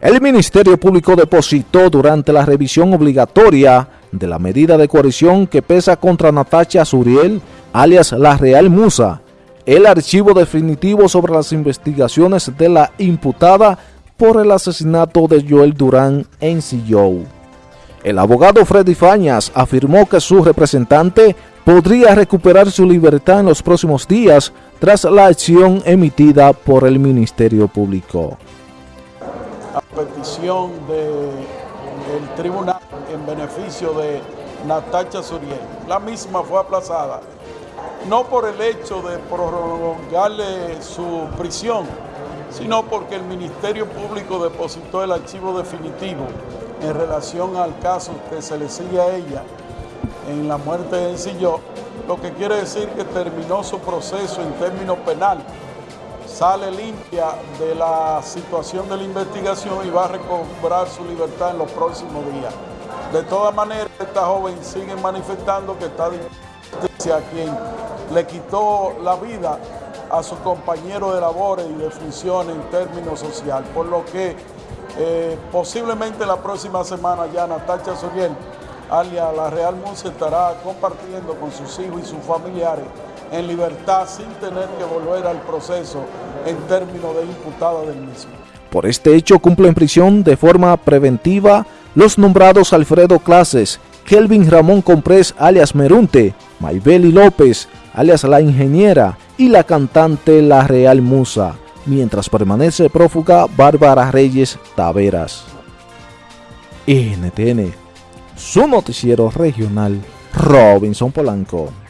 El Ministerio Público depositó durante la revisión obligatoria de la medida de coerción que pesa contra Natacha Suriel, alias La Real Musa, el archivo definitivo sobre las investigaciones de la imputada por el asesinato de Joel Durán en Sillou. El abogado Freddy Fañas afirmó que su representante podría recuperar su libertad en los próximos días tras la acción emitida por el Ministerio Público. Petición del tribunal en beneficio de Natacha Suriel, la misma fue aplazada, no por el hecho de prolongarle su prisión, sino porque el Ministerio Público depositó el archivo definitivo en relación al caso que se le sigue a ella en la muerte de Silló, lo que quiere decir que terminó su proceso en términos penales. Sale limpia de la situación de la investigación y va a recobrar su libertad en los próximos días. De todas maneras, esta joven sigue manifestando que está a quien le quitó la vida a su compañero de labores y de funciones en términos sociales, por lo que eh, posiblemente la próxima semana ya Natacha Soriel alia la Real Murcia estará compartiendo con sus hijos y sus familiares en libertad sin tener que volver al proceso en términos de imputada del mismo. Por este hecho cumple en prisión de forma preventiva los nombrados Alfredo Clases, Kelvin Ramón Comprés alias Merunte, Maybeli López alias La Ingeniera y la cantante La Real Musa, mientras permanece prófuga Bárbara Reyes Taveras. NTN su noticiero regional Robinson Polanco.